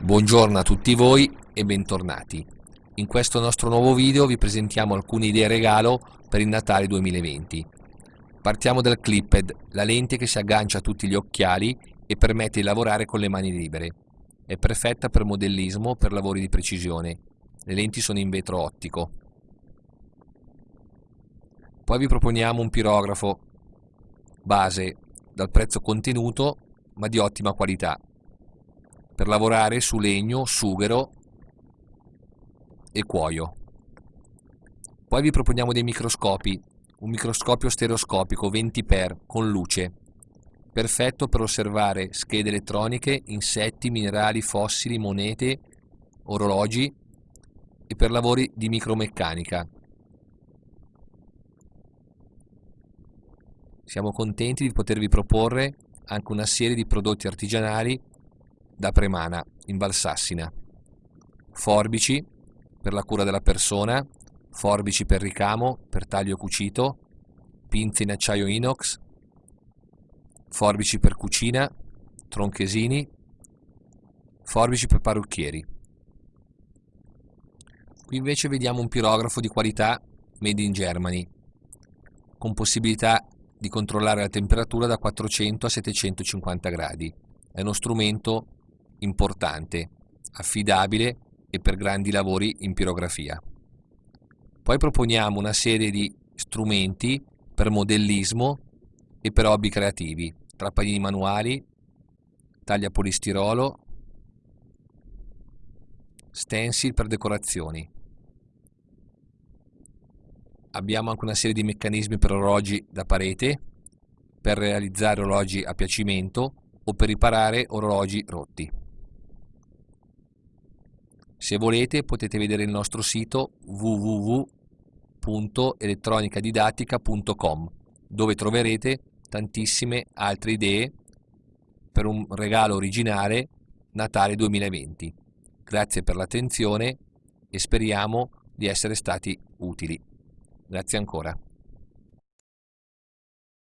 Buongiorno a tutti voi e bentornati. In questo nostro nuovo video vi presentiamo alcune idee regalo per il Natale 2020. Partiamo dal Clipped, la lente che si aggancia a tutti gli occhiali e permette di lavorare con le mani libere. È perfetta per modellismo per lavori di precisione. Le lenti sono in vetro ottico. Poi vi proponiamo un pirografo base dal prezzo contenuto ma di ottima qualità per lavorare su legno, sughero e cuoio. Poi vi proponiamo dei microscopi, un microscopio stereoscopico 20x con luce, perfetto per osservare schede elettroniche, insetti, minerali, fossili, monete, orologi e per lavori di micromeccanica. Siamo contenti di potervi proporre anche una serie di prodotti artigianali da Premana in Valsassina. Forbici per la cura della persona, forbici per ricamo, per taglio cucito, pinze in acciaio inox, forbici per cucina, tronchesini, forbici per parrucchieri. Qui invece vediamo un pirografo di qualità made in Germany, con possibilità di controllare la temperatura da 400 a 750 gradi. È uno strumento importante, affidabile e per grandi lavori in pirografia. Poi proponiamo una serie di strumenti per modellismo e per hobby creativi, trappanini manuali, taglia polistirolo, stencil per decorazioni. Abbiamo anche una serie di meccanismi per orologi da parete, per realizzare orologi a piacimento o per riparare orologi rotti. Se volete potete vedere il nostro sito www.elettronicadidattica.com dove troverete tantissime altre idee per un regalo originale Natale 2020. Grazie per l'attenzione e speriamo di essere stati utili. Grazie ancora.